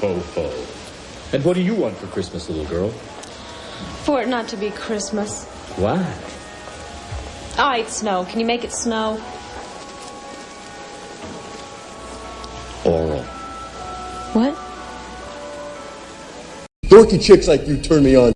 Ho, ho. And what do you want for Christmas, little girl? For it not to be Christmas. Why? Ah, All right, snow. Can you make it snow? Oral. What? Dorky chicks like you turn me on.